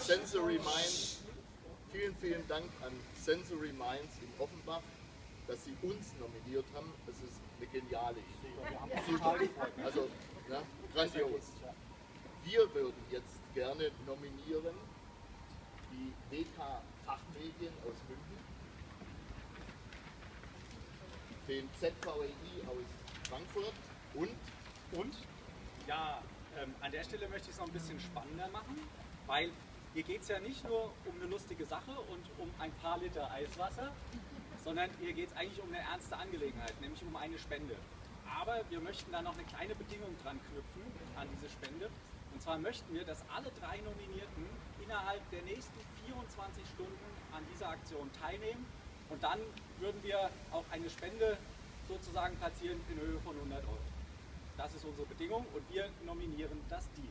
Sensory Minds, vielen, vielen Dank an Sensory Minds in Offenbach, dass sie uns nominiert haben. Das ist eine geniale Idee. Super. Also, ja, grandios. Wir würden jetzt gerne nominieren die WK Fachmedien aus München, den ZVEI aus Frankfurt und Und ja, ähm, an der Stelle möchte ich es noch ein bisschen spannender machen, weil hier geht es ja nicht nur um eine lustige Sache und um ein paar Liter Eiswasser, sondern hier geht es eigentlich um eine ernste Angelegenheit, nämlich um eine Spende. Aber wir möchten da noch eine kleine Bedingung dran knüpfen an diese Spende. Und zwar möchten wir, dass alle drei Nominierten innerhalb der nächsten 24 Stunden an dieser Aktion teilnehmen. Und dann würden wir auch eine Spende sozusagen platzieren in Höhe von 100 Euro. Das ist unsere Bedingung und wir nominieren das Team.